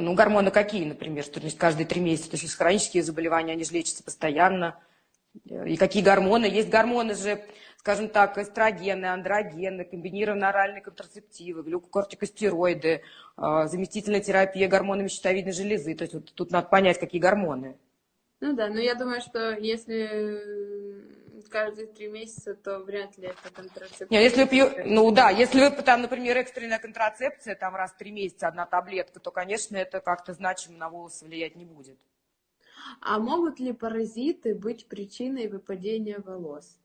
Ну, гормоны какие, например, что значит каждые три месяца? То есть хронические заболевания, они же лечатся постоянно. И какие гормоны? Есть гормоны же, скажем так, эстрогены, андрогены, комбинированные оральные контрацептивы, глюкокортикостероиды, а, заместительная терапия гормонами щитовидной железы. То есть вот тут надо понять, какие гормоны. Ну да, но я думаю, что если каждые три месяца, то вряд ли это контрацепция. Нет, если вы пью... Ну да, если вы там, например, экстренная контрацепция, там раз в три месяца одна таблетка, то, конечно, это как-то значимо на волосы влиять не будет. А могут ли паразиты быть причиной выпадения волос?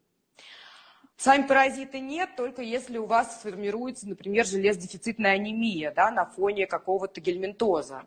Сами паразиты нет, только если у вас сформируется, например, железодефицитная анемия да, на фоне какого-то гельминтоза.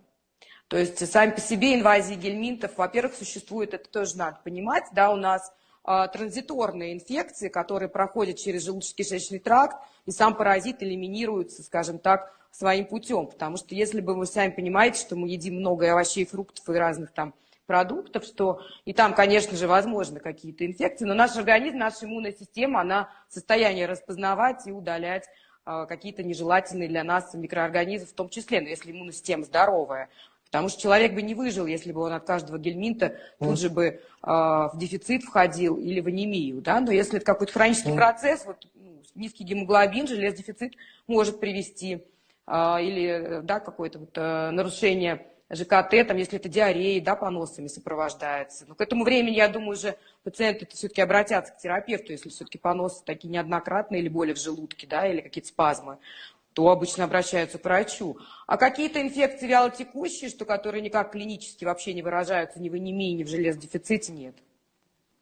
То есть сами по себе инвазии гельминтов, во-первых, существует, это тоже надо понимать, да, у нас транзиторные инфекции, которые проходят через желудочно-кишечный тракт, и сам паразит элиминируется, скажем так, своим путем. Потому что если бы вы сами понимаете, что мы едим много овощей, фруктов и разных там продуктов, что и там, конечно же, возможны какие-то инфекции, но наш организм, наша иммунная система, она в состоянии распознавать и удалять а, какие-то нежелательные для нас микроорганизмы в том числе, но если иммунная система здоровая. Потому что человек бы не выжил, если бы он от каждого гельминта тут же бы э, в дефицит входил или в анемию. Да? Но если это какой-то хронический mm. процесс, вот, ну, низкий гемоглобин, железодефицит может привести э, или да, какое-то вот, э, нарушение ЖКТ, там, если это диарея, да, поносами сопровождается. Но к этому времени, я думаю, уже пациенты все-таки обратятся к терапевту, если все-таки поносы такие неоднократные или боли в желудке, да, или какие-то спазмы то обычно обращаются к врачу. А какие-то инфекции вялотекущие, что которые никак клинически вообще не выражаются ни в анемии, ни в железодефиците, нет.